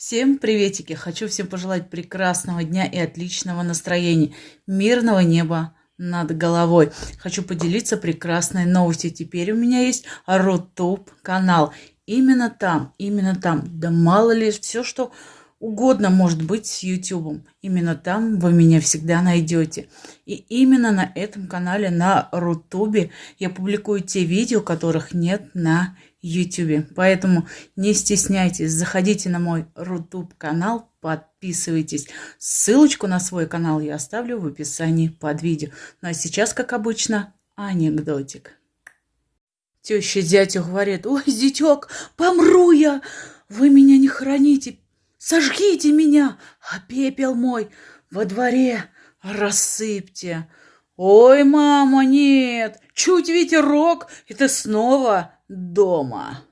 Всем приветики! Хочу всем пожелать прекрасного дня и отличного настроения, мирного неба над головой. Хочу поделиться прекрасной новостью. Теперь у меня есть Рутуб канал. Именно там, именно там, да мало ли, все, что угодно может быть с YouTube. Именно там вы меня всегда найдете. И именно на этом канале, на Рутубе, я публикую те видео, которых нет на YouTube. Поэтому не стесняйтесь, заходите на мой Рутуб канал, подписывайтесь. Ссылочку на свой канал я оставлю в описании под видео. Ну а сейчас, как обычно, анекдотик. Теща зятю говорит, ой, зятек, помру я, вы меня не храните, Сожгите меня, а пепел мой во дворе рассыпьте. Ой, мама, нет, чуть ветерок, и ты снова дома.